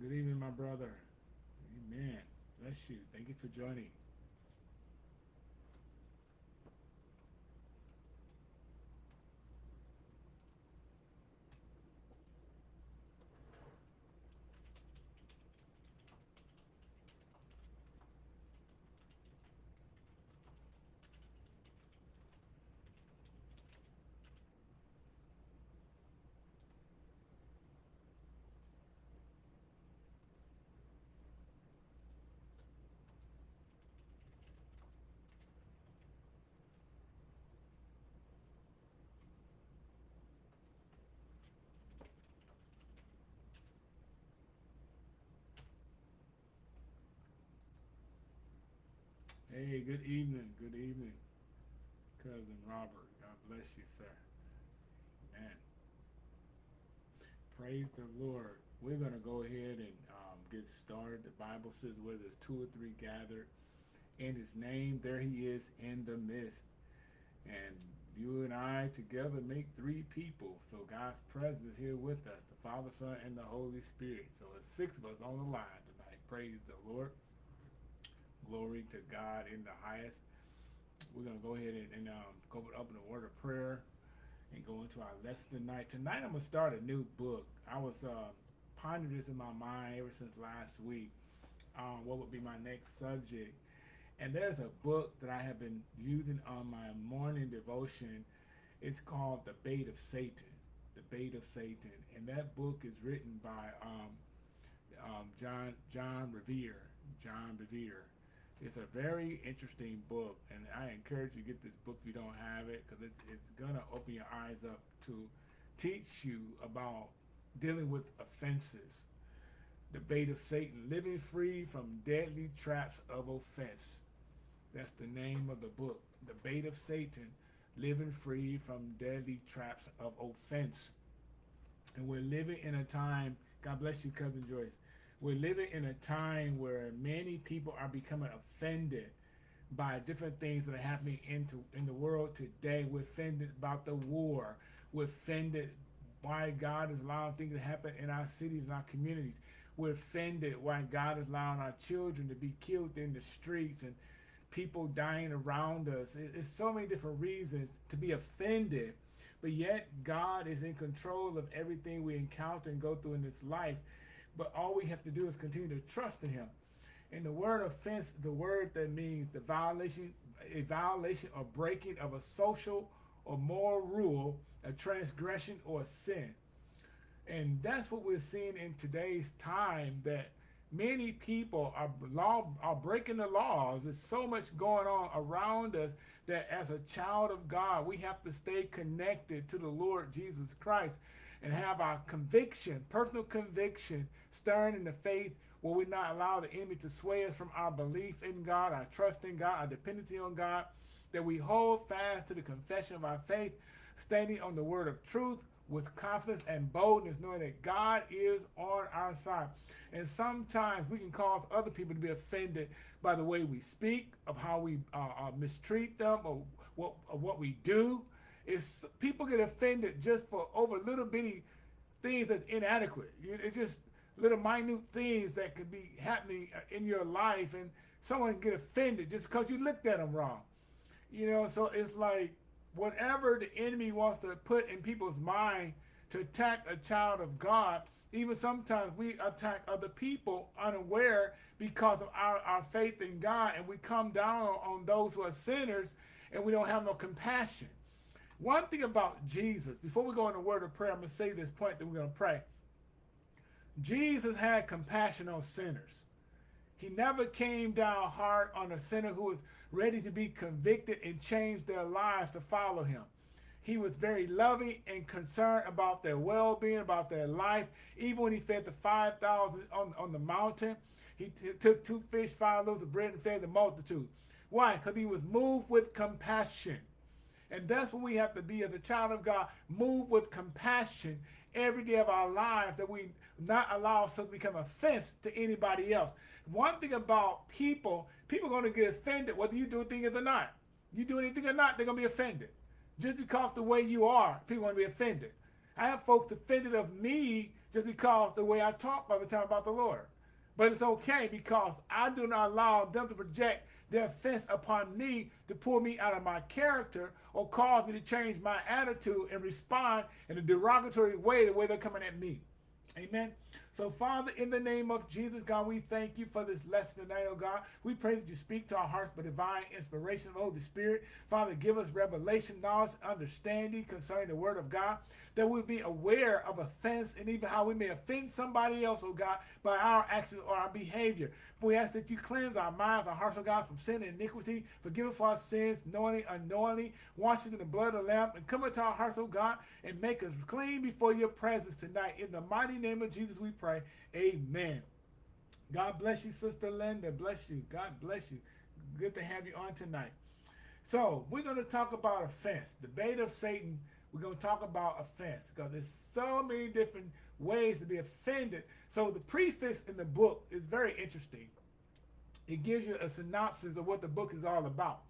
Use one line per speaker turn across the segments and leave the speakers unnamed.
Good evening, my brother. Amen. Bless you. Thank you for joining. Hey, good evening. Good evening, cousin Robert. God bless you, sir. Man, praise the Lord. We're going to go ahead and um, get started. The Bible says where there's two or three gathered in his name, there he is in the midst. And you and I together make three people. So God's presence here with us, the Father, Son, and the Holy Spirit. So it's six of us on the line tonight. Praise the Lord. Glory to God in the highest. We're going to go ahead and, and um, go up in a word of prayer and go into our lesson tonight. Tonight I'm going to start a new book. I was uh, pondering this in my mind ever since last week. Um, what would be my next subject? And there's a book that I have been using on my morning devotion. It's called The Bait of Satan. The Bait of Satan. And that book is written by um, um, John John Bevere. John Bevere. It's a very interesting book, and I encourage you to get this book if you don't have it, because it's, it's going to open your eyes up to teach you about dealing with offenses. The bait of Satan, living free from deadly traps of offense. That's the name of the book. The bait of Satan, living free from deadly traps of offense. And we're living in a time, God bless you, Cousin Joyce, we're living in a time where many people are becoming offended by different things that are happening into in the world today. We're offended about the war. We're offended why God is allowing things to happen in our cities and our communities. We're offended why God is allowing our children to be killed in the streets and people dying around us. It's so many different reasons to be offended, but yet God is in control of everything we encounter and go through in this life. But all we have to do is continue to trust in him. And the word offense, the word that means the violation, a violation or breaking of a social or moral rule, a transgression or a sin. And that's what we're seeing in today's time that many people are law are breaking the laws. There's so much going on around us that as a child of God, we have to stay connected to the Lord Jesus Christ and have our conviction, personal conviction, stirring in the faith Will we not allow the enemy to sway us from our belief in God, our trust in God, our dependency on God, that we hold fast to the confession of our faith, standing on the word of truth with confidence and boldness, knowing that God is on our side. And sometimes we can cause other people to be offended by the way we speak, of how we uh, uh, mistreat them, or what, or what we do is people get offended just for over little bitty things that's inadequate. It's just little minute things that could be happening uh, in your life and someone get offended just because you looked at them wrong. You know, so it's like whatever the enemy wants to put in people's mind to attack a child of God, even sometimes we attack other people unaware because of our, our faith in God and we come down on those who are sinners and we don't have no compassion. One thing about Jesus, before we go into word of prayer, I'm going to say this point that we're going to pray. Jesus had compassion on sinners. He never came down hard on a sinner who was ready to be convicted and change their lives to follow him. He was very loving and concerned about their well-being, about their life. Even when he fed the 5,000 on, on the mountain, he took two fish, five loaves of bread, and fed the multitude. Why? Because he was moved with compassion. And that's what we have to be as a child of God. Move with compassion every day of our lives that we not allow ourselves to become offense to anybody else. One thing about people, people are going to get offended whether you do things or not. You do anything or not, they're going to be offended. Just because the way you are, people going to be offended. I have folks offended of me just because the way I talk all the time about the Lord. But it's okay because I do not allow them to project their offense upon me to pull me out of my character or cause me to change my attitude and respond in a derogatory way the way they're coming at me. Amen. So, Father, in the name of Jesus, God, we thank you for this lesson tonight, oh God. We pray that you speak to our hearts by divine inspiration of the Holy Spirit. Father, give us revelation, knowledge, understanding concerning the word of God, that we be aware of offense and even how we may offend somebody else, oh God, by our actions or our behavior. We ask that you cleanse our minds, our hearts, oh God, from sin and iniquity. Forgive us for our sins, knowingly, unknowingly. Wash us in the blood of the Lamb and come into our hearts, oh God, and make us clean before your presence tonight. In the mighty name of Jesus, we pray. Amen. God bless you, Sister Linda. Bless you. God bless you. Good to have you on tonight. So we're going to talk about offense. The bait of Satan. We're going to talk about offense because there's so many different ways to be offended. So the preface in the book is very interesting. It gives you a synopsis of what the book is all about.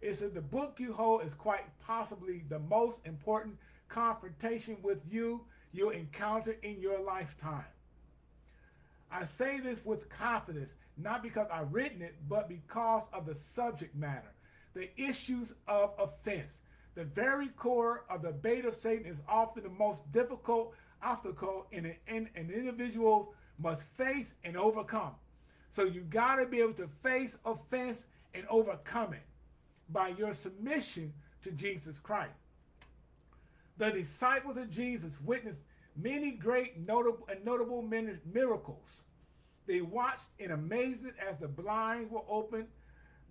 It says the book you hold is quite possibly the most important confrontation with you you'll encounter in your lifetime. I say this with confidence, not because I've written it, but because of the subject matter, the issues of offense. The very core of the bait of Satan is often the most difficult obstacle in an, in an individual must face and overcome. So you got to be able to face offense and overcome it by your submission to Jesus Christ. The disciples of Jesus witnessed many great notable and notable miracles. They watched in amazement as the blind were opened,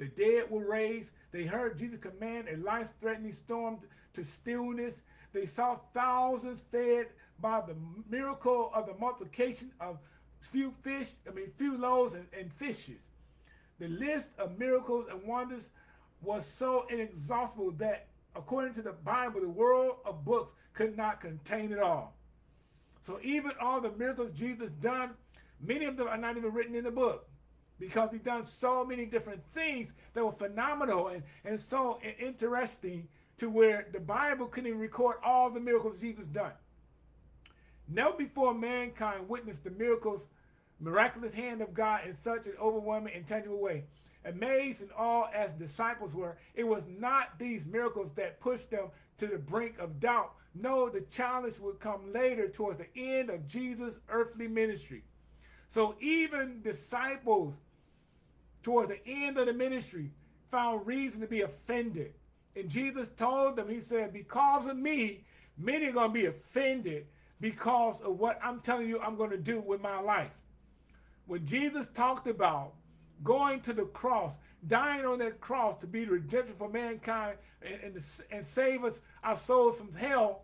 the dead were raised. They heard Jesus command a life-threatening storm to stillness. They saw thousands fed by the miracle of the multiplication of few fish, I mean, few loaves and, and fishes. The list of miracles and wonders was so inexhaustible that, according to the Bible, the world of books could not contain it all. So even all the miracles Jesus done, many of them are not even written in the book because he done so many different things that were phenomenal and, and so interesting to where the Bible couldn't record all the miracles Jesus done. Never before mankind witnessed the miracles, miraculous hand of God in such an overwhelming and tangible way. Amazed and all as disciples were, it was not these miracles that pushed them to the brink of doubt. No, the challenge would come later towards the end of Jesus' earthly ministry. So even disciples towards the end of the ministry found reason to be offended. And Jesus told them, he said, because of me, many are going to be offended because of what I'm telling you I'm going to do with my life. When Jesus talked about going to the cross, dying on that cross to be the redemption for mankind and, and, and save us, our souls from hell,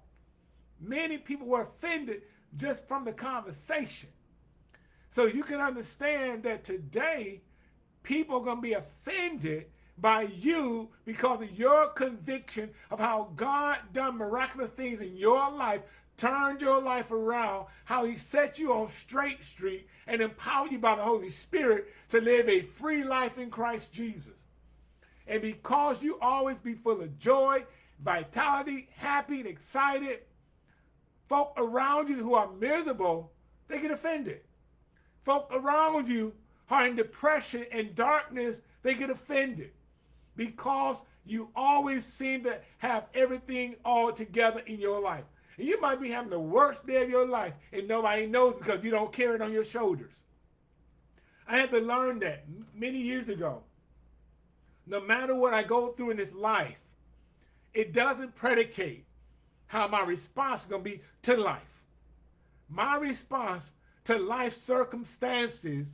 many people were offended just from the conversation. So you can understand that today, people are going to be offended by you because of your conviction of how God done miraculous things in your life turned your life around, how he set you on straight street and empowered you by the Holy Spirit to live a free life in Christ Jesus. And because you always be full of joy, vitality, happy, and excited, folk around you who are miserable, they get offended. Folk around you are in depression and darkness, they get offended because you always seem to have everything all together in your life. And you might be having the worst day of your life and nobody knows because you don't carry it on your shoulders. I had to learn that many years ago. No matter what I go through in this life, it doesn't predicate how my response is going to be to life. My response to life circumstances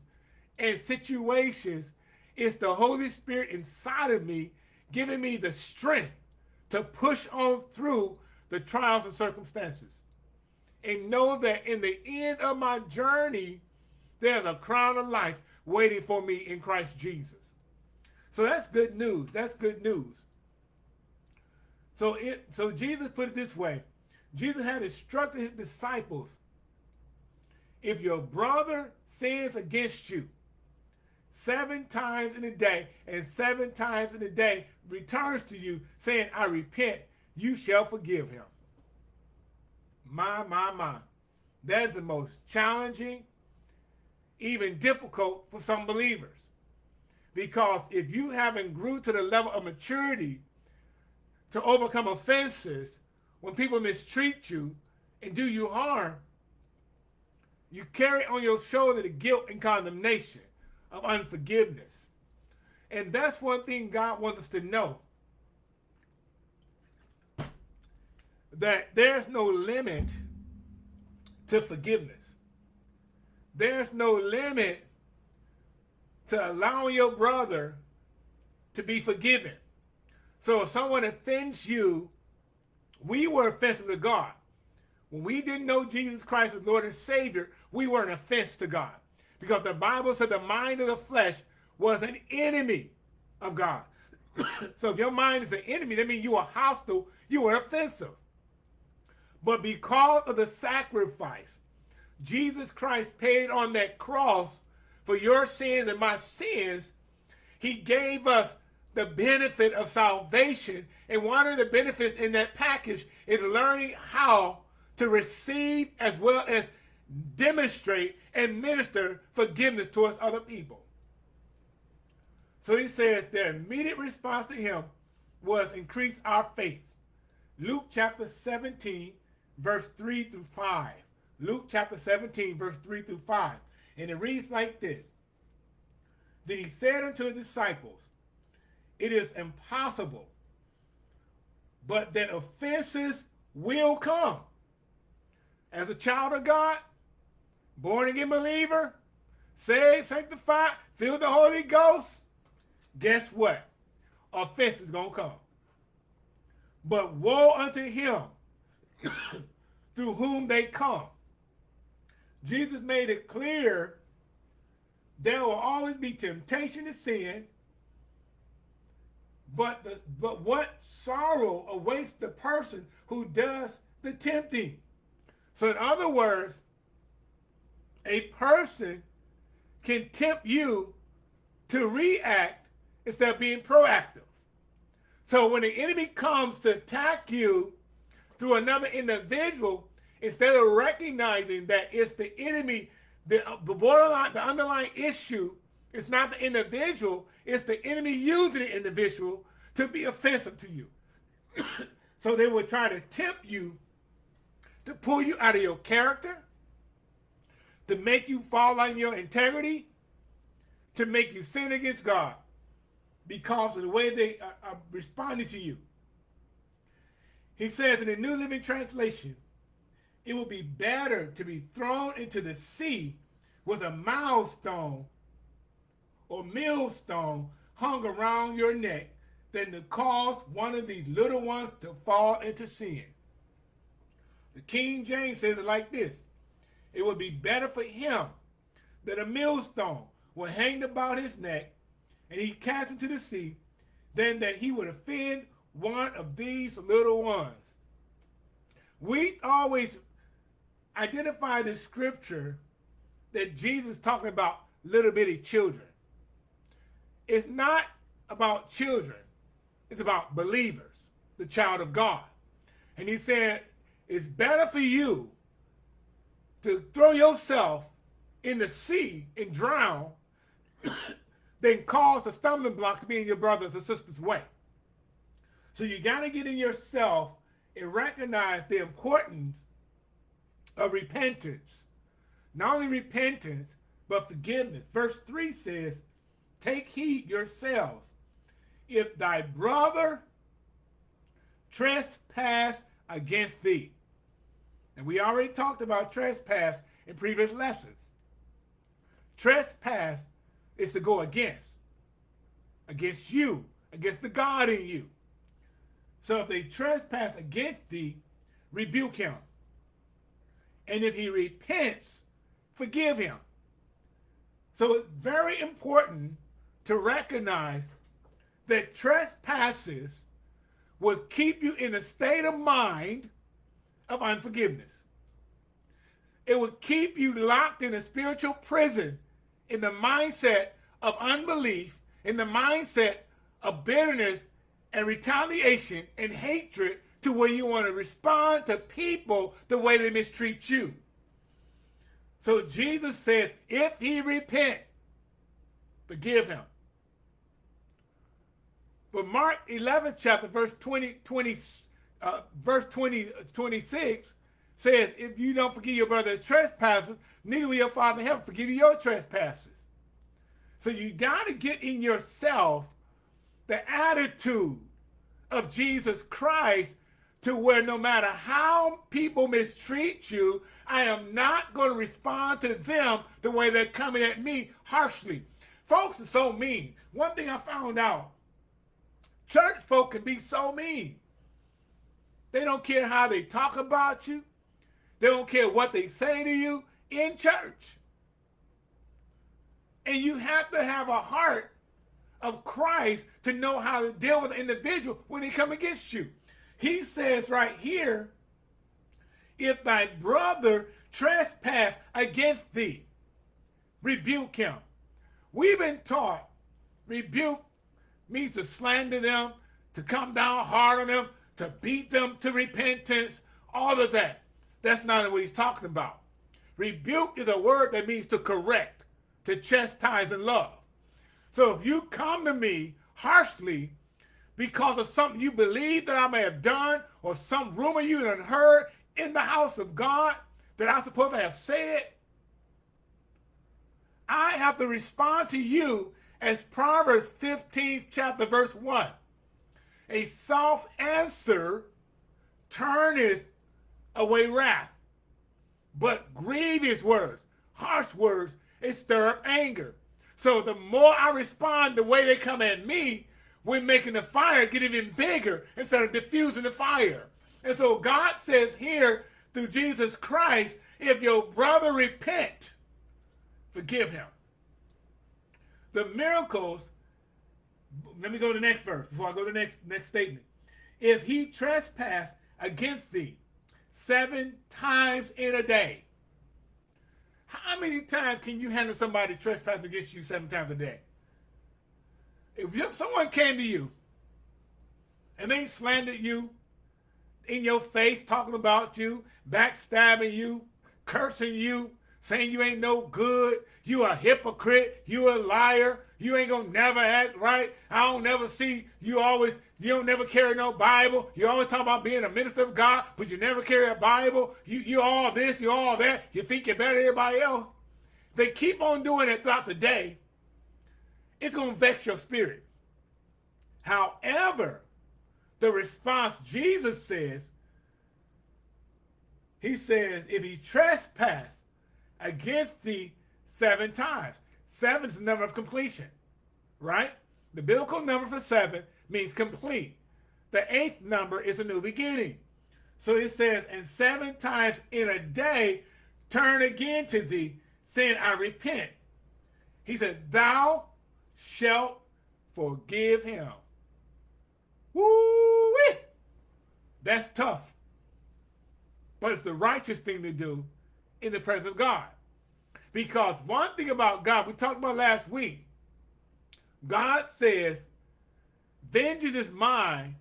and situations is the Holy Spirit inside of me giving me the strength to push on through the trials and circumstances. And know that in the end of my journey, there's a crown of life waiting for me in Christ Jesus. So that's good news. That's good news. So it so Jesus put it this way. Jesus had instructed his disciples, if your brother sins against you seven times in a day and seven times in a day returns to you saying, I repent, you shall forgive him. My, my, my. That is the most challenging, even difficult for some believers. Because if you haven't grew to the level of maturity to overcome offenses when people mistreat you and do you harm, you carry on your shoulder the guilt and condemnation of unforgiveness. And that's one thing God wants us to know. That there's no limit to forgiveness. There's no limit to allowing your brother to be forgiven. So if someone offends you, we were offensive to God. When we didn't know Jesus Christ as Lord and Savior, we were an offense to God. Because the Bible said the mind of the flesh was an enemy of God. so if your mind is an enemy, that means you are hostile, you are offensive. But because of the sacrifice Jesus Christ paid on that cross for your sins and my sins, he gave us the benefit of salvation. And one of the benefits in that package is learning how to receive as well as demonstrate and minister forgiveness towards other people. So he says the immediate response to him was increase our faith. Luke chapter 17, verse 3 through 5. Luke chapter 17, verse 3 through 5. And it reads like this. Then he said unto his disciples, It is impossible, but that offenses will come. As a child of God, born again believer, saved, sanctified, filled the Holy Ghost, guess what? Offense is going to come. But woe unto him through whom they come. Jesus made it clear there will always be temptation to sin, but, the, but what sorrow awaits the person who does the tempting. So in other words, a person can tempt you to react instead of being proactive. So when the enemy comes to attack you through another individual, instead of recognizing that it's the enemy, the, borderline, the underlying issue is not the individual, it's the enemy using the individual to be offensive to you. so they will try to tempt you to pull you out of your character, to make you fall on your integrity, to make you sin against God because of the way they uh, uh, are, are responding to you. He says in the New Living Translation, it will be better to be thrown into the sea with a milestone or millstone hung around your neck than to cause one of these little ones to fall into sin. The King James says it like this. It would be better for him that a millstone were hanged about his neck and he cast into the sea than that he would offend one of these little ones. We always identify the scripture that Jesus talking about little bitty children. It's not about children. It's about believers, the child of God. And he said, it's better for you to throw yourself in the sea and drown than cause a stumbling block to be in your brother's or sister's way. So you got to get in yourself and recognize the importance of repentance. Not only repentance, but forgiveness. Verse 3 says, Take heed yourselves. If thy brother trespass against thee. And we already talked about trespass in previous lessons. Trespass is to go against. Against you. Against the God in you. So if they trespass against thee, rebuke him. And if he repents, forgive him. So it's very important to recognize that trespasses will keep you in a state of mind of unforgiveness. It will keep you locked in a spiritual prison in the mindset of unbelief, in the mindset of bitterness and retaliation and hatred to where you want to respond to people the way they mistreat you. So Jesus says, if he repent, forgive him. But Mark 11 chapter, verse 20, 20 uh, verse 20, 26 says, if you don't forgive your brother's trespasses, neither will your Father in heaven forgive you your trespasses. So you got to get in yourself the attitude of Jesus Christ to where no matter how people mistreat you, I am not going to respond to them the way they're coming at me harshly. Folks are so mean. One thing I found out, church folk can be so mean. They don't care how they talk about you. They don't care what they say to you in church. And you have to have a heart of Christ to know how to deal with an individual when they come against you. He says right here, if thy brother trespass against thee, rebuke him. We've been taught rebuke means to slander them, to come down hard on them, to beat them to repentance, all of that. That's not what he's talking about. Rebuke is a word that means to correct, to chastise and love. So if you come to me harshly because of something you believe that I may have done or some rumor you have heard in the house of God that I'm supposed to have said, I have to respond to you as Proverbs 15 chapter verse 1. A soft answer turneth away wrath, but grievous words, harsh words, it stir up anger. So the more I respond the way they come at me, we're making the fire get even bigger instead of diffusing the fire. And so God says here through Jesus Christ, if your brother repent, forgive him. The miracles, let me go to the next verse before I go to the next, next statement. If he trespass against thee seven times in a day, how many times can you handle somebody trespassing against you seven times a day? If someone came to you and they slandered you in your face, talking about you, backstabbing you, cursing you, saying you ain't no good, you a hypocrite, you a liar, you ain't gonna never act right. I don't never see you always, you don't never carry no Bible. You always talk about being a minister of God, but you never carry a Bible. You you all this, you all that. You think you're better than everybody else. They keep on doing it throughout the day. It's gonna vex your spirit. However, the response Jesus says, he says, if he trespass against thee seven times. Seven is the number of completion, right? The biblical number for seven means complete. The eighth number is a new beginning. So it says, and seven times in a day, turn again to thee, saying, I repent. He said, thou shalt forgive him. Woo! -wee! That's tough. But it's the righteous thing to do in the presence of God. Because one thing about God, we talked about last week, God says, vengeance is mine,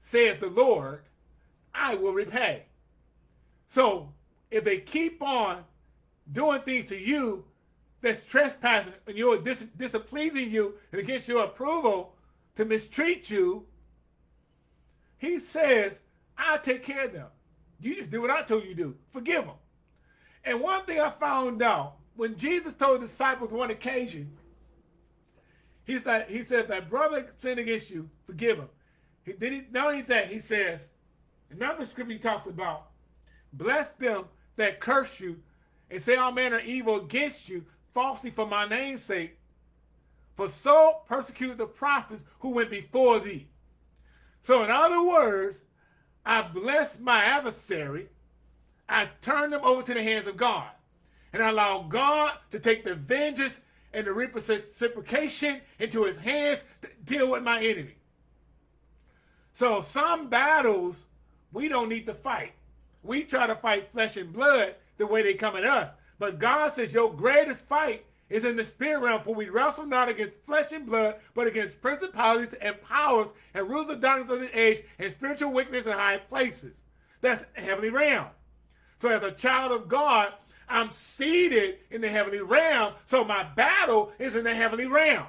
says the Lord, I will repay. So if they keep on doing things to you that's trespassing and you're dis displeasing you and against your approval to mistreat you, he says, I'll take care of them. You just do what I told you to do. Forgive them. And one thing I found out, when Jesus told the disciples one occasion, he said, he said, that brother sinned against you, forgive him. He, did he, not only that, he says, another scripture he talks about, bless them that curse you and say all manner of evil against you falsely for my name's sake. For so persecuted the prophets who went before thee. So in other words, I bless my adversary I turn them over to the hands of God and allow God to take the vengeance and the reciprocation into his hands to deal with my enemy. So some battles we don't need to fight. We try to fight flesh and blood the way they come at us. But God says your greatest fight is in the spirit realm, for we wrestle not against flesh and blood, but against principalities and powers and rulers of darkness of the age and spiritual wickedness in high places. That's heavenly realm. So as a child of God, I'm seated in the heavenly realm, so my battle is in the heavenly realm.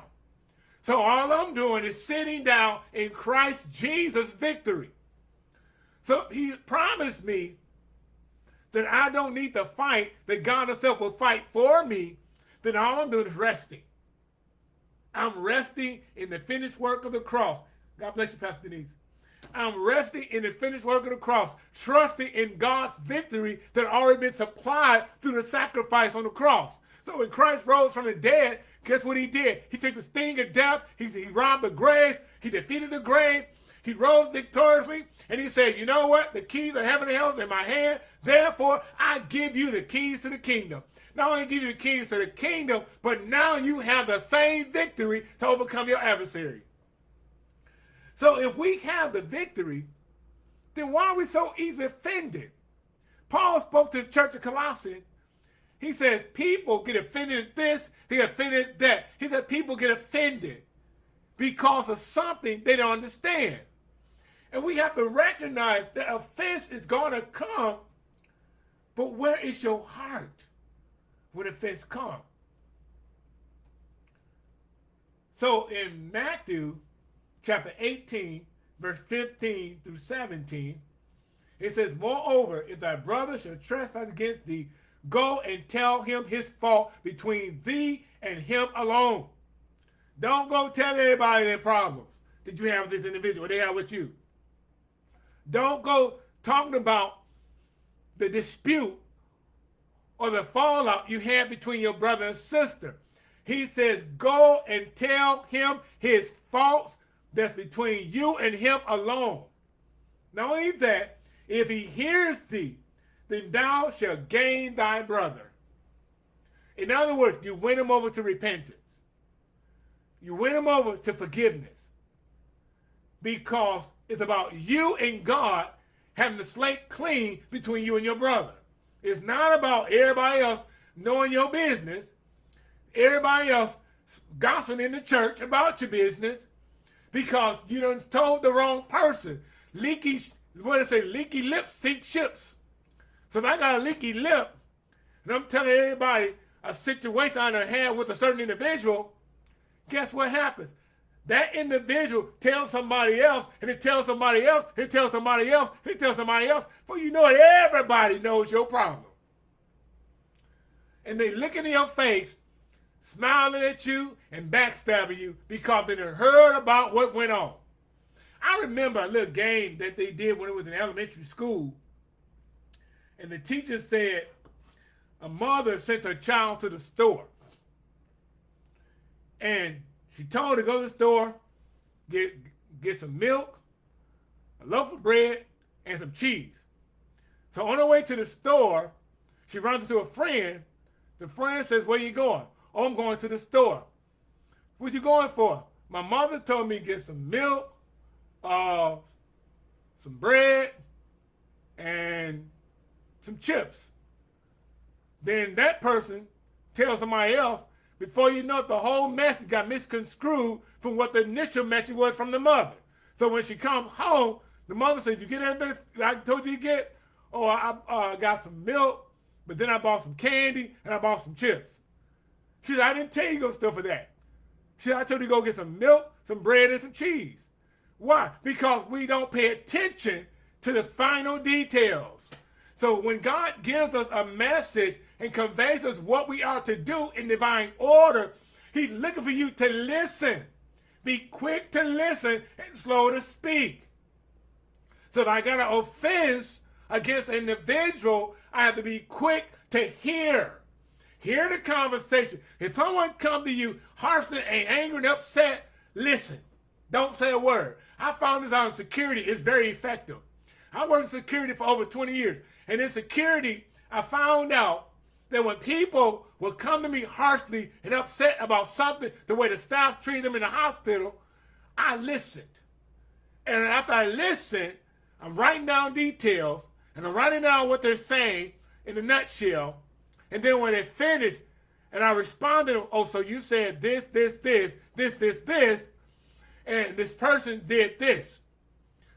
So all I'm doing is sitting down in Christ Jesus' victory. So he promised me that I don't need to fight, that God himself will fight for me, then all I'm doing is resting. I'm resting in the finished work of the cross. God bless you, Pastor Denise. I'm resting in the finished work of the cross, trusting in God's victory that already been supplied through the sacrifice on the cross. So when Christ rose from the dead, guess what he did? He took the sting of death, he, he robbed the grave, he defeated the grave, he rose victoriously, and he said, you know what? The keys of heaven and hell is in my hand. Therefore, I give you the keys to the kingdom. Not only give you the keys to the kingdom, but now you have the same victory to overcome your adversary. So if we have the victory, then why are we so easily offended? Paul spoke to the church of Colossae. He said people get offended at this, they get offended at that. He said people get offended because of something they don't understand. And we have to recognize that offense is going to come, but where is your heart when offense comes? So in Matthew chapter 18, verse 15 through 17, it says, Moreover, if thy brother shall trespass against thee, go and tell him his fault between thee and him alone. Don't go tell everybody their problems that you have with this individual, they have with you. Don't go talking about the dispute or the fallout you had between your brother and sister. He says, go and tell him his faults that's between you and him alone. Not only that, if he hears thee, then thou shalt gain thy brother. In other words, you win him over to repentance. You win him over to forgiveness. Because it's about you and God having the slate clean between you and your brother. It's not about everybody else knowing your business, everybody else gossiping in the church about your business, because you done told the wrong person. Leaky, what did I say? Leaky lips sink ships. So if I got a leaky lip, and I'm telling everybody a situation I done had with a certain individual, guess what happens? That individual tells somebody else, and it tells somebody else, and it tells somebody else, and it tells somebody else. For you know it, everybody knows your problem. And they look in your face smiling at you and backstabbing you because they heard about what went on. I remember a little game that they did when it was in elementary school. And the teacher said a mother sent her child to the store. And she told her to go to the store, get, get some milk, a loaf of bread, and some cheese. So on her way to the store, she runs into a friend. The friend says, where you going? Oh, I'm going to the store. What you going for? My mother told me to get some milk, uh, some bread, and some chips. Then that person tells somebody else, before you know it, the whole message got misconstrued from what the initial message was from the mother. So when she comes home, the mother says, you get everything I told you to get? Oh, I uh, got some milk, but then I bought some candy and I bought some chips. She said, I didn't tell you go stuff for that. She said, I told you to go get some milk, some bread, and some cheese. Why? Because we don't pay attention to the final details. So when God gives us a message and conveys us what we are to do in divine order, he's looking for you to listen. Be quick to listen and slow to speak. So if I got an offense against an individual, I have to be quick to hear. Hear the conversation. If someone come to you harshly and angry and upset, listen. Don't say a word. I found this out in security. It's very effective. I worked in security for over 20 years. And in security, I found out that when people would come to me harshly and upset about something, the way the staff treated them in the hospital, I listened. And after I listened, I'm writing down details and I'm writing down what they're saying in a nutshell and then when it finished, And I responded, oh, so you said this, this, this, this, this, this, and this person did this.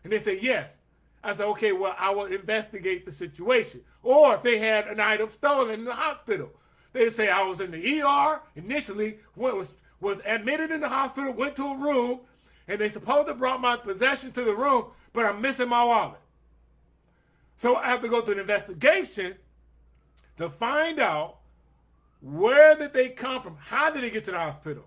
And they said, yes. I said, okay, well, I will investigate the situation. Or if they had an item stolen in the hospital, they say I was in the ER initially, was, was admitted in the hospital, went to a room, and they supposed to brought my possession to the room, but I'm missing my wallet. So I have to go through an investigation to find out where did they come from? How did they get to the hospital?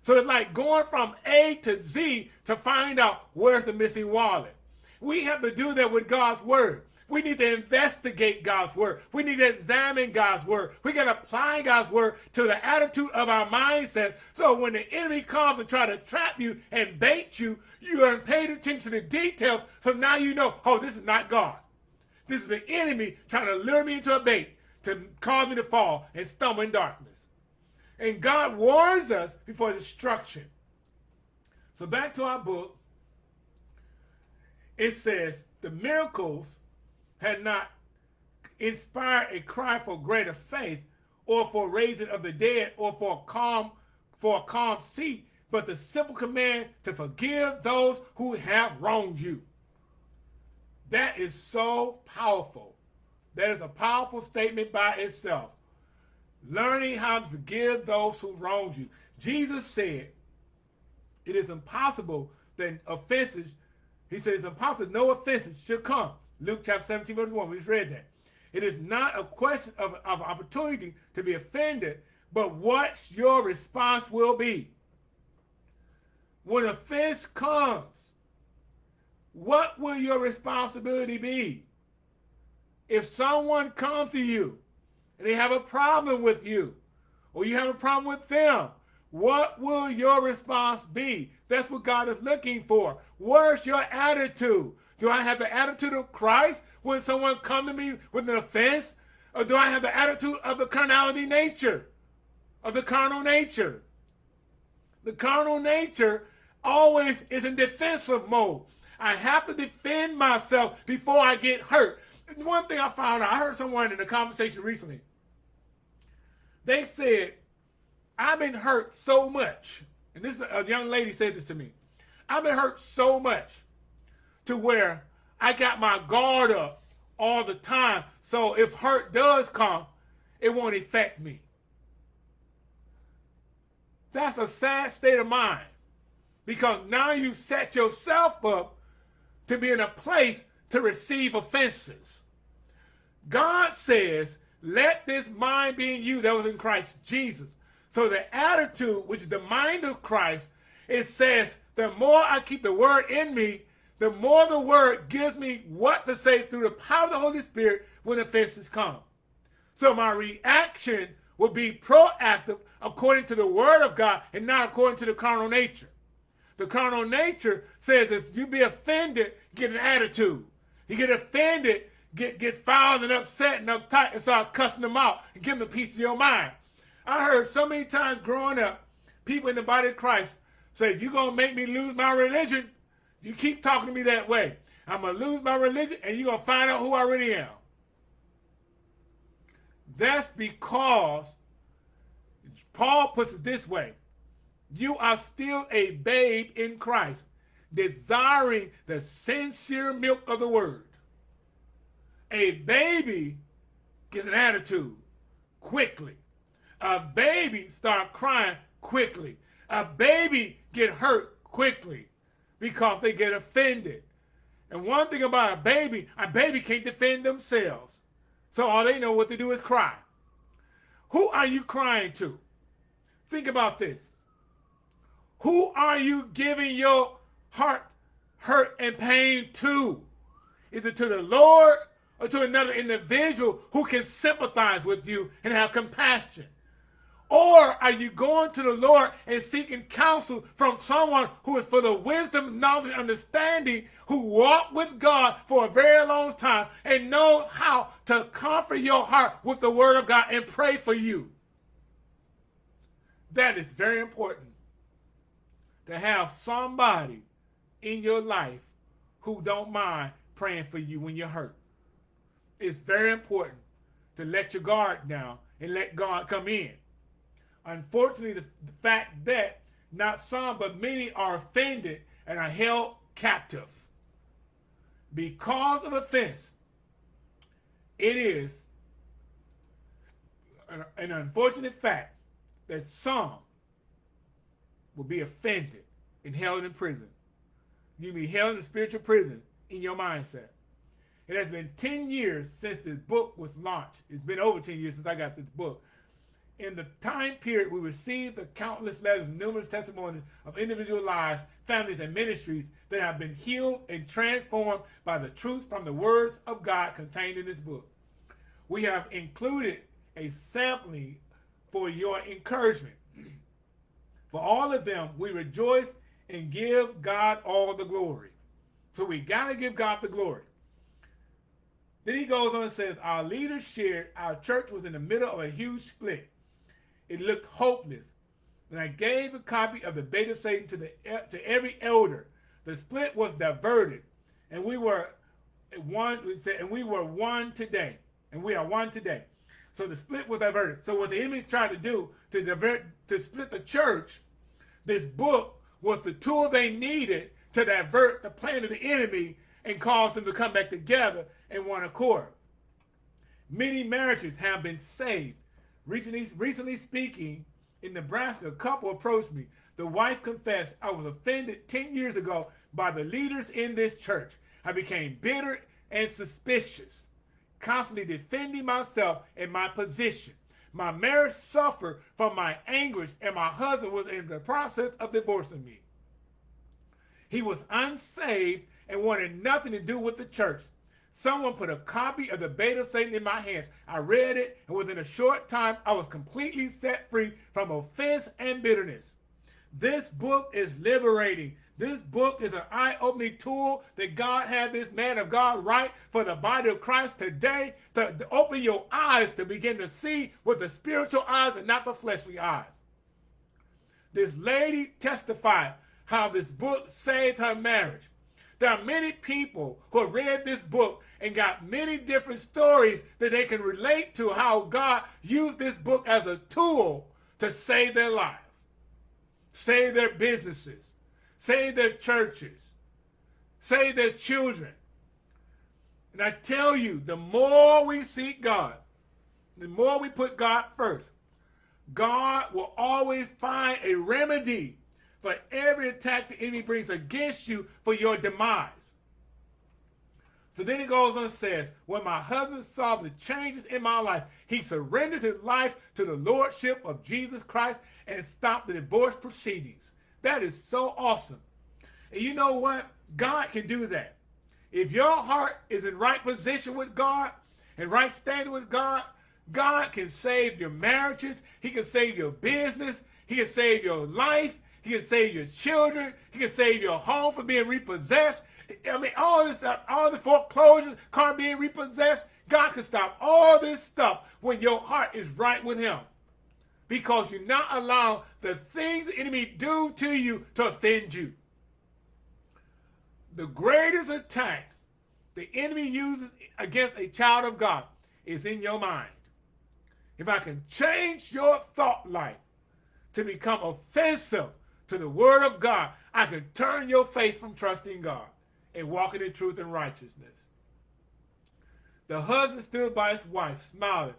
So it's like going from A to Z to find out where's the missing wallet. We have to do that with God's word. We need to investigate God's word. We need to examine God's word. We got to apply God's word to the attitude of our mindset. So when the enemy comes and try to trap you and bait you, you are paid attention to the details. So now you know, oh, this is not God. This is the enemy trying to lure me into a bait to cause me to fall and stumble in darkness. And God warns us before destruction. So back to our book. It says, the miracles had not inspired a cry for greater faith or for raising of the dead or for a calm for a calm seat, but the simple command to forgive those who have wronged you. That is so powerful. That is a powerful statement by itself. Learning how to forgive those who wronged you. Jesus said, it is impossible that offenses, he said it's impossible no offenses should come Luke chapter 17, verse 1. We just read that. It is not a question of, of opportunity to be offended, but what your response will be. When offense comes, what will your responsibility be? If someone comes to you and they have a problem with you, or you have a problem with them, what will your response be? That's what God is looking for. Where's your attitude? Do I have the attitude of Christ when someone come to me with an offense? Or do I have the attitude of the carnality nature? Of the carnal nature? The carnal nature always is in defensive mode. I have to defend myself before I get hurt. One thing I found out, I heard someone in a conversation recently. They said, I've been hurt so much. And this a young lady said this to me. I've been hurt so much to where I got my guard up all the time. So if hurt does come, it won't affect me. That's a sad state of mind because now you set yourself up to be in a place to receive offenses. God says, let this mind be in you that was in Christ Jesus. So the attitude, which is the mind of Christ, it says, the more I keep the word in me, the more the word gives me what to say through the power of the Holy Spirit when offenses come. So my reaction will be proactive according to the word of God and not according to the carnal nature. The carnal nature says if you be offended, get an attitude. You get offended, get, get fouled and upset and uptight and start cussing them out and give them a piece of your mind. I heard so many times growing up, people in the body of Christ say, you're going to make me lose my religion. You keep talking to me that way. I'm going to lose my religion and you're going to find out who I really am. That's because Paul puts it this way. You are still a babe in Christ, desiring the sincere milk of the word. A baby gets an attitude quickly. A baby start crying quickly. A baby get hurt quickly because they get offended. And one thing about a baby, a baby can't defend themselves. So all they know what to do is cry. Who are you crying to? Think about this. Who are you giving your heart hurt and pain to? Is it to the Lord or to another individual who can sympathize with you and have compassion? Or are you going to the Lord and seeking counsel from someone who is for the wisdom, knowledge, and understanding, who walked with God for a very long time and knows how to comfort your heart with the word of God and pray for you? That is very important to have somebody in your life who don't mind praying for you when you're hurt. It's very important to let your guard down and let God come in Unfortunately, the, the fact that not some, but many are offended and are held captive. Because of offense, it is an, an unfortunate fact that some will be offended and held in prison. You be held in spiritual prison in your mindset. It has been 10 years since this book was launched. It's been over 10 years since I got this book. In the time period, we received the countless letters and numerous testimonies of individual lives, families, and ministries that have been healed and transformed by the truths from the words of God contained in this book. We have included a sampling for your encouragement. For all of them, we rejoice and give God all the glory. So we got to give God the glory. Then he goes on and says, Our leaders shared our church was in the middle of a huge split. It looked hopeless. And I gave a copy of the bait of Satan to, the, to every elder. The split was diverted. And we were one, We said, and we were one today. And we are one today. So the split was diverted. So what the enemies tried to do to divert, to split the church, this book was the tool they needed to divert the plan of the enemy and cause them to come back together in one accord. Many marriages have been saved. Recently, recently speaking, in Nebraska, a couple approached me. The wife confessed, I was offended 10 years ago by the leaders in this church. I became bitter and suspicious constantly defending myself and my position. My marriage suffered from my anguish, and my husband was in the process of divorcing me. He was unsaved and wanted nothing to do with the church. Someone put a copy of the Bait of Satan in my hands. I read it, and within a short time, I was completely set free from offense and bitterness. This book is liberating. This book is an eye-opening tool that God had this man of God write for the body of Christ today to, to open your eyes to begin to see with the spiritual eyes and not the fleshly eyes. This lady testified how this book saved her marriage. There are many people who read this book and got many different stories that they can relate to how God used this book as a tool to save their lives, save their businesses, save their churches, save their children. And I tell you, the more we seek God, the more we put God first, God will always find a remedy for every attack the enemy brings against you for your demise. So then he goes on and says, when my husband saw the changes in my life, he surrendered his life to the lordship of Jesus Christ and stopped the divorce proceedings. That is so awesome. And you know what? God can do that. If your heart is in right position with God and right standing with God, God can save your marriages. He can save your business. He can save your life. He can save your children. He can save your home from being repossessed. I mean, all this stuff, all the foreclosures, car being repossessed. God can stop all this stuff when your heart is right with him because you not allow the things the enemy do to you to offend you. The greatest attack the enemy uses against a child of God is in your mind. If I can change your thought life to become offensive to the word of God, I can turn your faith from trusting God and walking in truth and righteousness. The husband stood by his wife, smiling.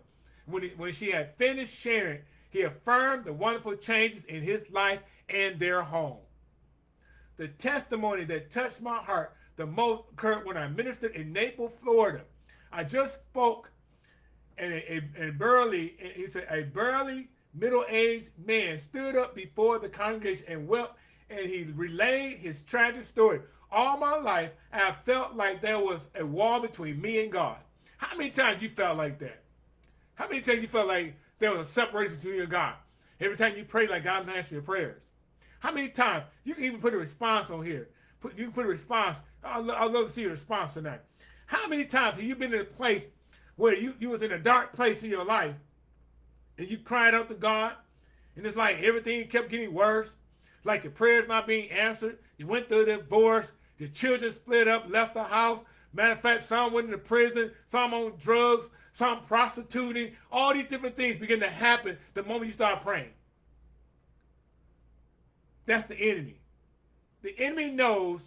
When, he, when she had finished sharing he affirmed the wonderful changes in his life and their home. The testimony that touched my heart the most occurred when I ministered in Naples, Florida. I just spoke and a, a, a burly, he said, a burly middle-aged man stood up before the congregation and wept and he relayed his tragic story. All my life, I felt like there was a wall between me and God. How many times you felt like that? How many times you felt like there was a separation between you and God. Every time you pray, like God answers your prayers. How many times? You can even put a response on here. Put, you can put a response. I'd, love to see your response tonight. How many times have you been in a place where you, you was in a dark place in your life and you cried out to God and it's like everything kept getting worse, like your prayers not being answered. You went through a divorce, your children split up, left the house. Matter of fact, some went into prison, some on drugs, some prostituting, all these different things begin to happen the moment you start praying. That's the enemy. The enemy knows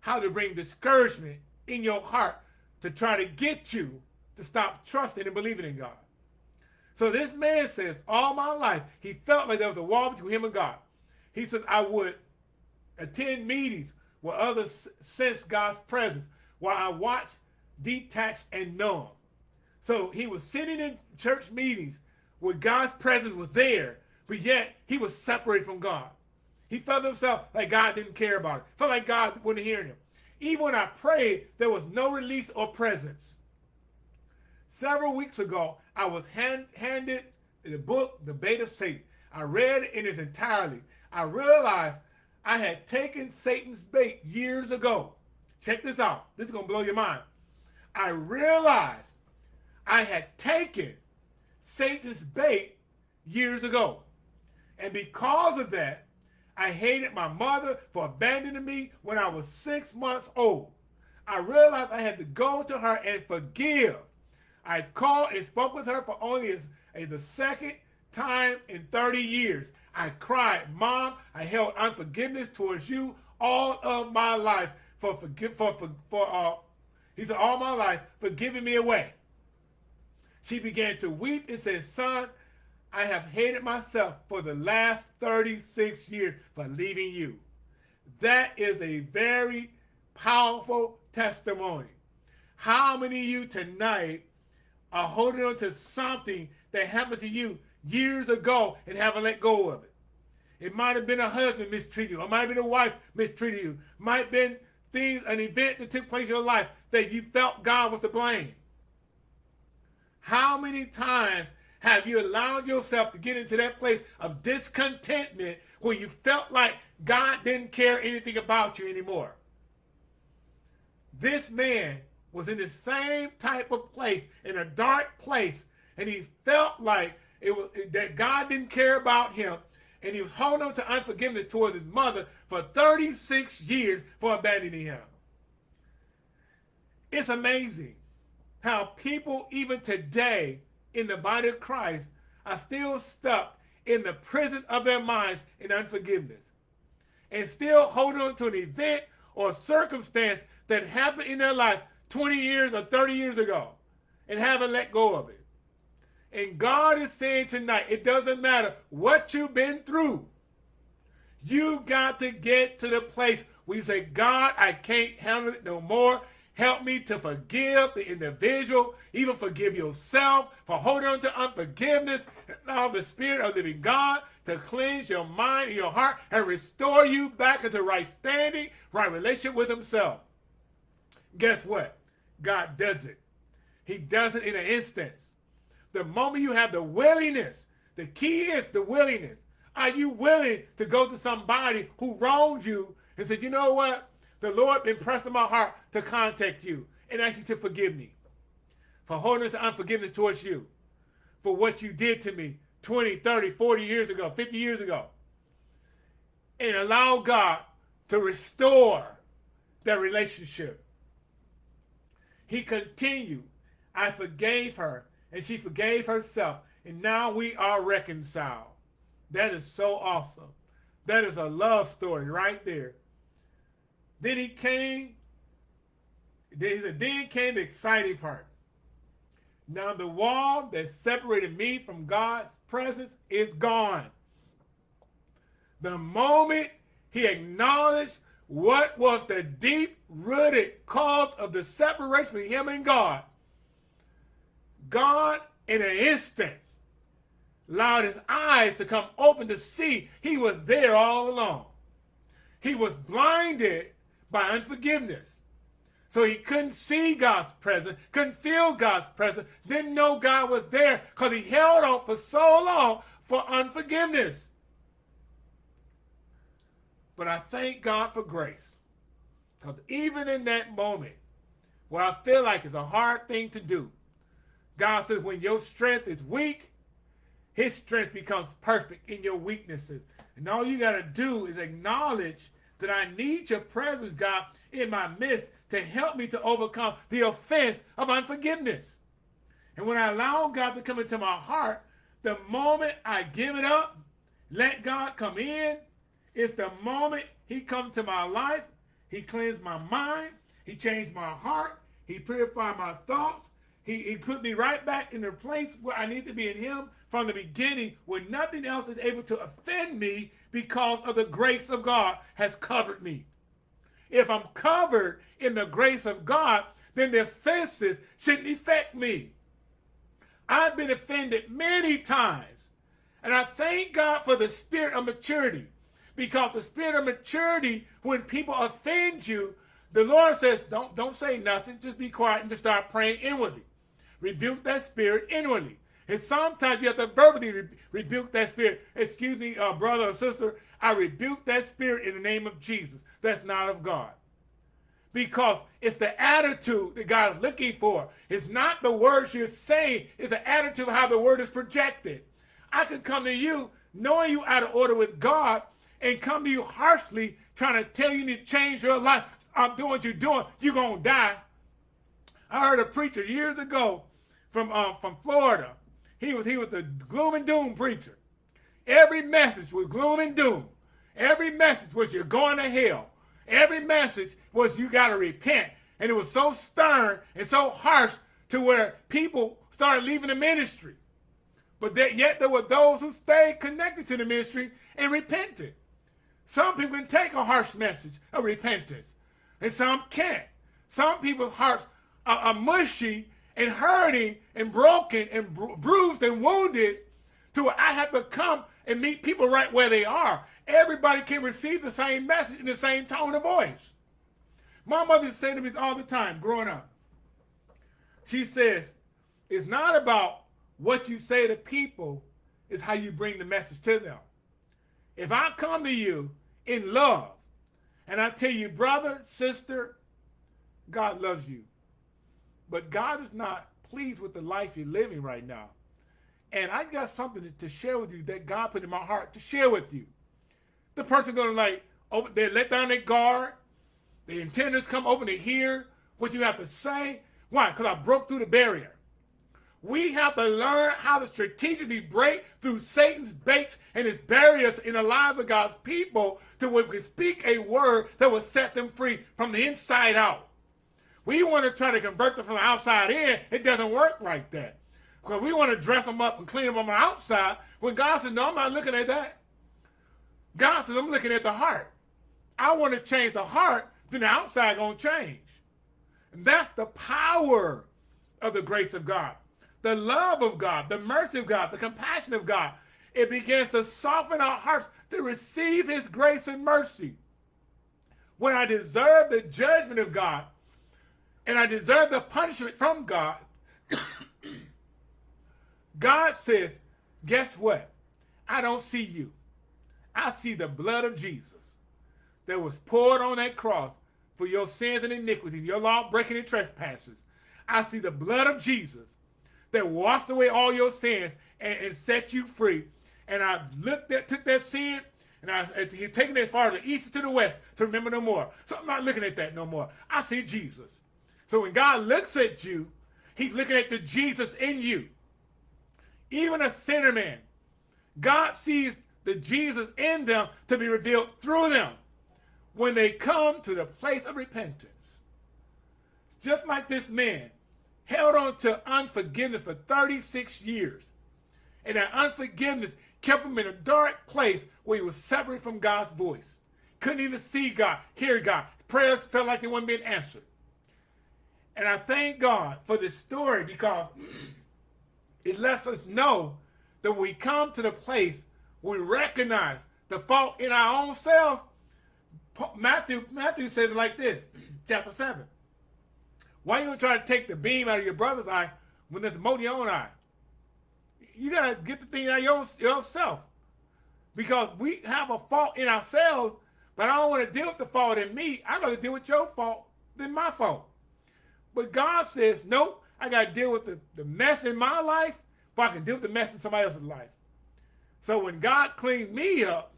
how to bring discouragement in your heart to try to get you to stop trusting and believing in God. So this man says, all my life, he felt like there was a wall between him and God. He says, I would attend meetings where others sense God's presence while I watch detached and numb. So he was sitting in church meetings where God's presence was there, but yet he was separated from God. He felt himself like God didn't care about it. Felt like God wouldn't hear him. Even when I prayed, there was no release or presence. Several weeks ago, I was hand, handed the book, The Bait of Satan. I read it in its entirety. I realized I had taken Satan's bait years ago. Check this out. This is going to blow your mind. I realized I had taken Satan's bait years ago. And because of that, I hated my mother for abandoning me when I was six months old. I realized I had to go to her and forgive. I called and spoke with her for only the second time in 30 years. I cried, Mom, I held unforgiveness towards you all of my life for forgive for for, for uh he said all my life for giving me away. She began to weep and said, Son, I have hated myself for the last 36 years for leaving you. That is a very powerful testimony. How many of you tonight are holding on to something that happened to you years ago and haven't let go of it? It might have been a husband mistreated you, or might have been a wife mistreated you, might have been things, an event that took place in your life that you felt God was to blame. How many times have you allowed yourself to get into that place of discontentment where you felt like God didn't care anything about you anymore? This man was in the same type of place, in a dark place, and he felt like it was that God didn't care about him, and he was holding on to unforgiveness towards his mother for 36 years for abandoning him. It's amazing how people, even today, in the body of Christ, are still stuck in the prison of their minds in unforgiveness and still hold on to an event or circumstance that happened in their life 20 years or 30 years ago and haven't let go of it. And God is saying tonight, it doesn't matter what you've been through. You got to get to the place where you say, God, I can't handle it no more. Help me to forgive the individual, even forgive yourself for holding on to unforgiveness. Allow the Spirit of living God to cleanse your mind and your heart and restore you back into right standing, right relationship with himself. Guess what? God does it. He does it in an instance. The moment you have the willingness, the key is the willingness. Are you willing to go to somebody who wronged you and said, you know what? The Lord impressed in my heart to contact you and ask you to forgive me for holding to unforgiveness towards you, for what you did to me 20, 30, 40 years ago, 50 years ago. And allow God to restore that relationship. He continued. I forgave her, and she forgave herself, and now we are reconciled. That is so awesome. That is a love story right there. Then he came, he said, then came the exciting part. Now the wall that separated me from God's presence is gone. The moment he acknowledged what was the deep-rooted cause of the separation between him and God, God in an instant allowed his eyes to come open to see he was there all along. He was blinded by unforgiveness. So he couldn't see God's presence, couldn't feel God's presence, didn't know God was there because he held on for so long for unforgiveness. But I thank God for grace. Because even in that moment where I feel like it's a hard thing to do, God says when your strength is weak, his strength becomes perfect in your weaknesses. And all you got to do is acknowledge that I need your presence, God, in my midst to help me to overcome the offense of unforgiveness. And when I allow God to come into my heart, the moment I give it up, let God come in It's the moment he come to my life, he cleansed my mind, he changed my heart, he purified my thoughts, he, he put me right back in the place where I need to be in him from the beginning where nothing else is able to offend me because of the grace of God has covered me. If I'm covered in the grace of God, then the offenses shouldn't affect me. I've been offended many times. And I thank God for the spirit of maturity. Because the spirit of maturity, when people offend you, the Lord says, don't, don't say nothing. Just be quiet and just start praying inwardly. Rebuke that spirit inwardly. And sometimes you have to verbally re rebuke that spirit. Excuse me, uh, brother or sister, I rebuke that spirit in the name of Jesus. That's not of God. Because it's the attitude that God is looking for. It's not the words you're saying. It's the attitude of how the word is projected. I could come to you knowing you out of order with God and come to you harshly trying to tell you to change your life. I'm doing what you're doing. You're going to die. I heard a preacher years ago from, uh, from Florida. He was, he was a gloom and doom preacher. Every message was gloom and doom. Every message was you're going to hell. Every message was you got to repent. And it was so stern and so harsh to where people started leaving the ministry. But that, yet there were those who stayed connected to the ministry and repented. Some people can take a harsh message of repentance, and some can't. Some people's hearts are, are mushy and hurting and broken and bru bruised and wounded to where I have to come and meet people right where they are. Everybody can receive the same message in the same tone of voice. My mother said to me all the time growing up, she says, it's not about what you say to people, it's how you bring the message to them. If I come to you in love and I tell you, brother, sister, God loves you. But God is not pleased with the life you're living right now. And I got something to share with you that God put in my heart to share with you. The person gonna like open, they let down their guard. The intendants come open to hear what you have to say. Why? Because I broke through the barrier. We have to learn how to strategically break through Satan's baits and his barriers in the lives of God's people to where we can speak a word that will set them free from the inside out. We want to try to convert them from the outside in. It doesn't work like that. Because we want to dress them up and clean them on the outside when God says, no, I'm not looking at that. God says, I'm looking at the heart. I want to change the heart, then the outside going to change. And that's the power of the grace of God. The love of God, the mercy of God, the compassion of God. It begins to soften our hearts to receive his grace and mercy. When I deserve the judgment of God, and I deserve the punishment from God, God says, guess what? I don't see you. I see the blood of Jesus that was poured on that cross for your sins and iniquities, your law breaking and trespasses. I see the blood of Jesus that washed away all your sins and, and set you free. And I looked at, took that sin and I he taken it as far as the east to the west to remember no more. So I'm not looking at that no more. I see Jesus. So when God looks at you, he's looking at the Jesus in you. Even a sinner man, God sees the Jesus in them to be revealed through them when they come to the place of repentance. It's just like this man held on to unforgiveness for 36 years. And that unforgiveness kept him in a dark place where he was separated from God's voice. Couldn't even see God, hear God. Prayers felt like they weren't being answered. And I thank God for this story because it lets us know that we come to the place we recognize the fault in our own selves. Matthew, Matthew says it like this, chapter 7. Why you gonna try to take the beam out of your brother's eye when there's a mote in your own eye? You gotta get the thing out of your, own self. Because we have a fault in ourselves, but I don't want to deal with the fault in me. I'd rather deal with your fault than my fault. But God says, nope, I got to deal with the, the mess in my life before I can deal with the mess in somebody else's life. So when God cleaned me up,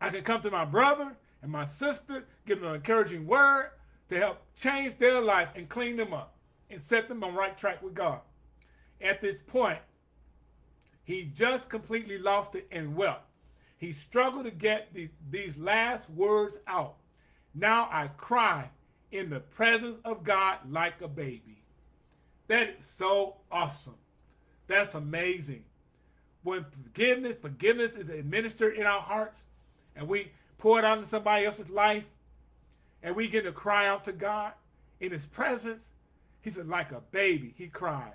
I can come to my brother and my sister, give them an encouraging word to help change their life and clean them up and set them on right track with God. At this point, he just completely lost it and wept. He struggled to get the, these last words out. Now I cry in the presence of God like a baby. That is so awesome. That's amazing. When forgiveness, forgiveness is administered in our hearts, and we pour it out into somebody else's life, and we get to cry out to God in his presence, he said, like a baby, he cried.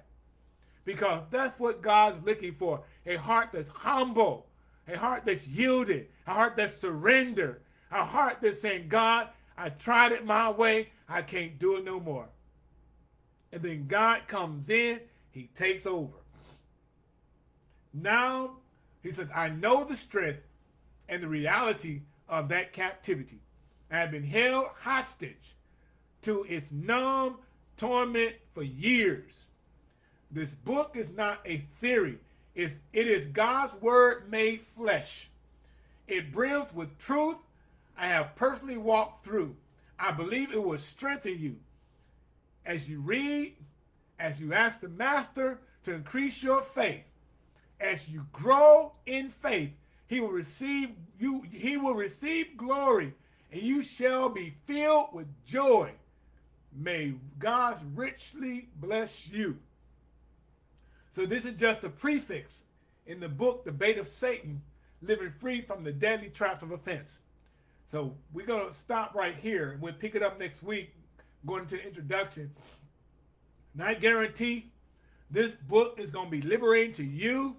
Because that's what God's looking for, a heart that's humble, a heart that's yielded, a heart that's surrendered, a heart that's saying, God, I tried it my way, I can't do it no more. And then God comes in, he takes over. Now, he said, I know the strength and the reality of that captivity. I have been held hostage to its numb torment for years. This book is not a theory. It's, it is God's word made flesh. It brims with truth I have personally walked through. I believe it will strengthen you as you read, as you ask the master to increase your faith. As you grow in faith, he will receive you, he will receive glory, and you shall be filled with joy. May God richly bless you. So this is just a prefix in the book, The Bait of Satan, Living Free from the Deadly Traps of Offense. So we're going to stop right here, we'll pick it up next week, going into the introduction. And I guarantee this book is going to be liberating to you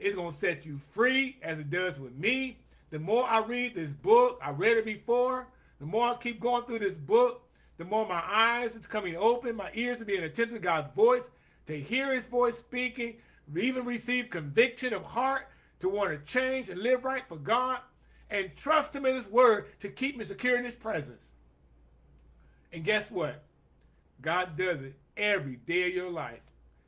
it's going to set you free as it does with me. The more I read this book, I read it before, the more I keep going through this book, the more my eyes is coming open, my ears are being attentive to God's voice, to hear his voice speaking, even receive conviction of heart to want to change and live right for God, and trust him in his word to keep me secure in his presence. And guess what? God does it every day of your life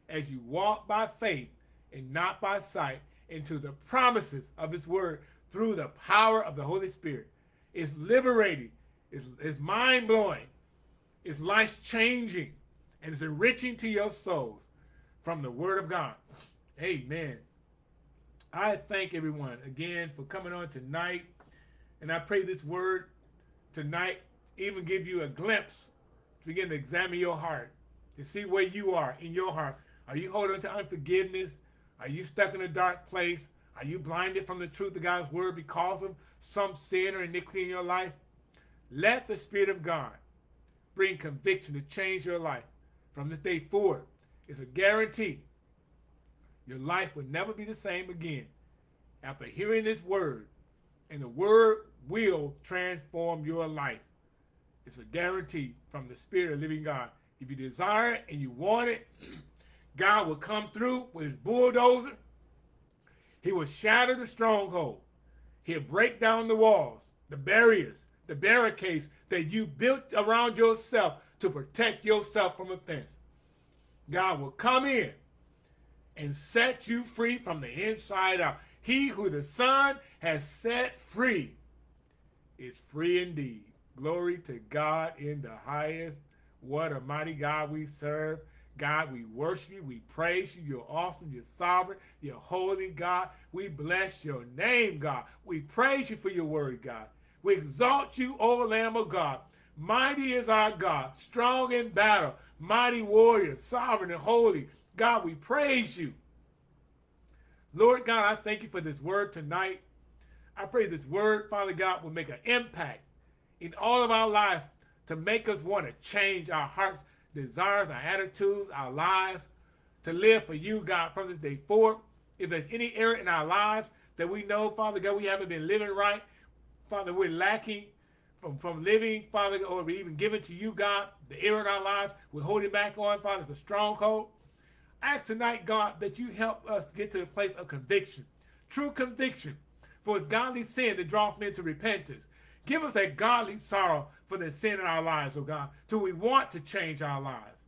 as you walk by faith and not by sight into the promises of his word through the power of the Holy Spirit. It's liberating. It's, it's mind-blowing. It's life-changing. And it's enriching to your souls from the word of God. Amen. I thank everyone again for coming on tonight. And I pray this word tonight even give you a glimpse to begin to examine your heart, to see where you are in your heart. Are you holding to unforgiveness? Are you stuck in a dark place? Are you blinded from the truth of God's word because of some sin or iniquity in your life? Let the Spirit of God bring conviction to change your life. From this day forward, it's a guarantee your life will never be the same again after hearing this word. And the word will transform your life. It's a guarantee from the Spirit of living God. If you desire it and you want it, God will come through with his bulldozer. He will shatter the stronghold. He'll break down the walls, the barriers, the barricades that you built around yourself to protect yourself from offense. God will come in and set you free from the inside out. He who the Son has set free is free indeed. Glory to God in the highest. What a mighty God we serve. God, we worship you. We praise you. You're awesome. You're sovereign. You're holy, God. We bless your name, God. We praise you for your word, God. We exalt you, O Lamb of God. Mighty is our God, strong in battle, mighty warrior, sovereign and holy. God, we praise you. Lord God, I thank you for this word tonight. I pray this word, Father God, will make an impact in all of our lives to make us want to change our hearts desires, our attitudes, our lives, to live for you, God, from this day forward. If there's any area in our lives that we know, Father God, we haven't been living right, Father, we're lacking from, from living, Father, or even giving to you, God, the area in our lives we're holding back on, Father, it's a stronghold. I ask tonight, God, that you help us get to the place of conviction, true conviction, for it's godly sin that draws men to repentance. Give us that godly sorrow for the sin in our lives, oh God, till we want to change our lives.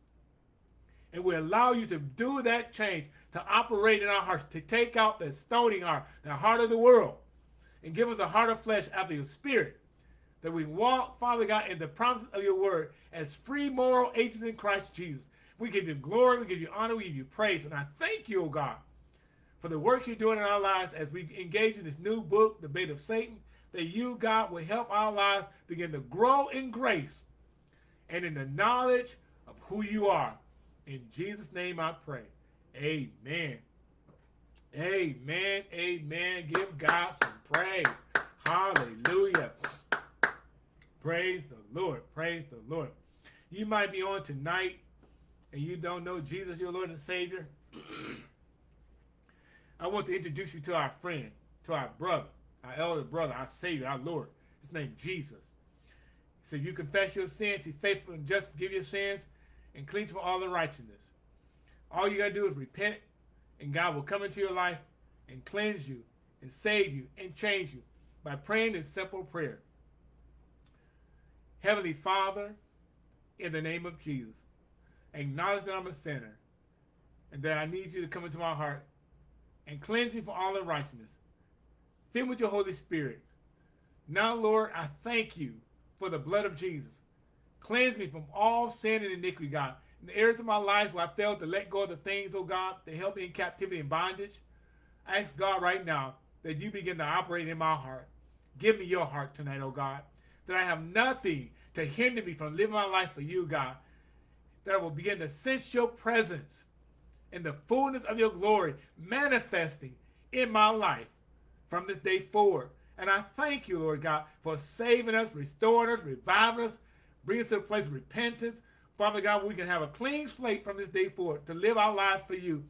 And we allow you to do that change, to operate in our hearts, to take out the stony heart, the heart of the world, and give us a heart of flesh after your spirit, that we walk, Father God, in the promises of your word as free moral agents in Christ Jesus. We give you glory, we give you honor, we give you praise. And I thank you, oh God, for the work you're doing in our lives as we engage in this new book, The Bait of Satan, that you, God, will help our lives begin to grow in grace and in the knowledge of who you are. In Jesus' name I pray. Amen. Amen. Amen. Give God some praise. Hallelujah. Praise the Lord. Praise the Lord. You might be on tonight and you don't know Jesus, your Lord and Savior. I want to introduce you to our friend, to our brother, our elder brother, our Savior, our Lord. His name Jesus. So you confess your sins, he's faithful and just forgive your sins and cleanse from all unrighteousness. All you got to do is repent and God will come into your life and cleanse you and save you and change you by praying this simple prayer. Heavenly Father, in the name of Jesus, acknowledge that I'm a sinner and that I need you to come into my heart and cleanse me from all unrighteousness. Fill me with your Holy Spirit. Now, Lord, I thank you for the blood of Jesus. Cleanse me from all sin and iniquity, God. In the areas of my life where I failed to let go of the things, oh God, that help me in captivity and bondage, I ask God right now that you begin to operate in my heart. Give me your heart tonight, oh God, that I have nothing to hinder me from living my life for you, God, that I will begin to sense your presence in the fullness of your glory manifesting in my life from this day forward. And I thank you, Lord God, for saving us, restoring us, reviving us, bringing us to a place of repentance. Father God, we can have a clean slate from this day forward to live our lives for you.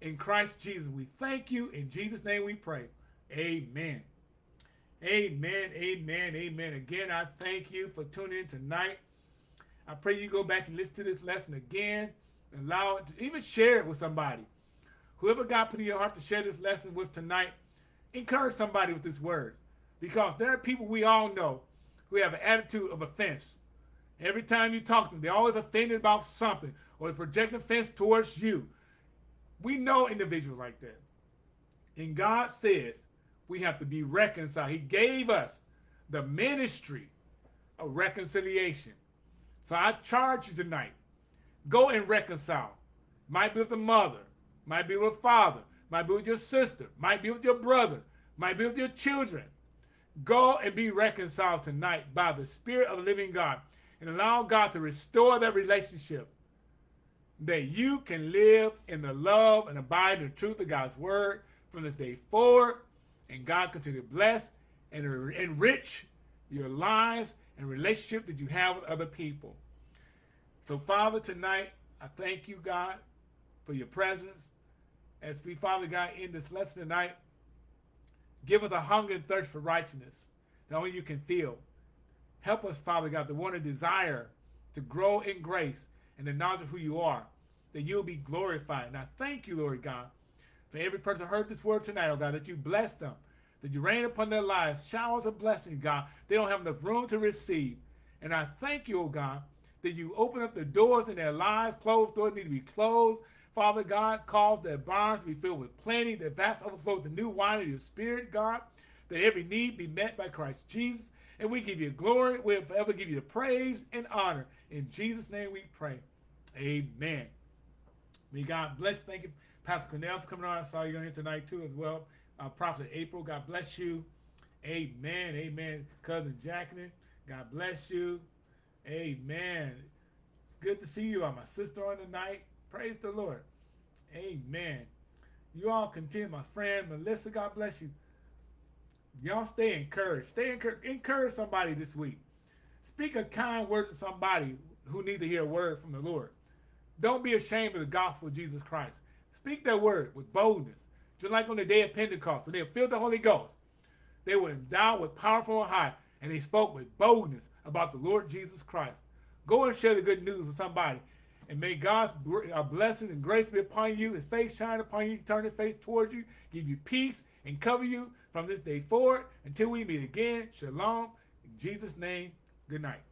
In Christ Jesus, we thank you. In Jesus' name we pray. Amen. Amen, amen, amen. Again, I thank you for tuning in tonight. I pray you go back and listen to this lesson again. Allow it to even share it with somebody. Whoever God put in your heart to share this lesson with tonight, encourage somebody with this word. Because there are people we all know who have an attitude of offense. Every time you talk to them, they're always offended about something or they project offense towards you. We know individuals like that. And God says we have to be reconciled. He gave us the ministry of reconciliation. So I charge you tonight, go and reconcile. Might be with the mother, might be with father, might be with your sister, might be with your brother, might be with your children. Go and be reconciled tonight by the Spirit of the living God and allow God to restore that relationship that you can live in the love and abide in the truth of God's word from this day forward and God continue to bless and enrich your lives and relationship that you have with other people. So, Father, tonight, I thank you, God, for your presence. As we, Father God, end this lesson tonight, give us a hunger and thirst for righteousness that only you can feel. Help us, Father God, to want to desire to grow in grace and the knowledge of who you are, that you'll be glorified. And I thank you, Lord God, for every person heard this word tonight, oh God, that you bless them, that you rain upon their lives, showers of blessing, God. They don't have enough room to receive. And I thank you, oh God, that you open up the doors in their lives. Closed doors need to be closed. Father God, cause their barns to be filled with plenty, their vats overflow with the new wine of your spirit, God, that every need be met by Christ Jesus. And we give you glory. We'll forever give you the praise and honor. In Jesus' name we pray. Amen. May God bless. Thank you. Pastor Cornell for coming on. I saw you on here tonight too as well. Uh, Prophet April, God bless you. Amen. Amen. Cousin Jacqueline, God bless you. Amen. It's good to see you. I'm my sister on the night. Praise the Lord. Amen. You all continue. My friend Melissa, God bless you. Y'all stay encouraged. Stay encouraged. Encourage somebody this week. Speak a kind word to somebody who needs to hear a word from the Lord. Don't be ashamed of the gospel of Jesus Christ. Speak that word with boldness. Just like on the day of Pentecost, when they filled the Holy Ghost, they were endowed with powerful on high, and they spoke with boldness about the Lord Jesus Christ. Go and share the good news with somebody. And may God's uh, blessing and grace be upon you, his face shine upon you, turn his face towards you, give you peace, and cover you from this day forward until we meet again. Shalom. In Jesus' name, good night.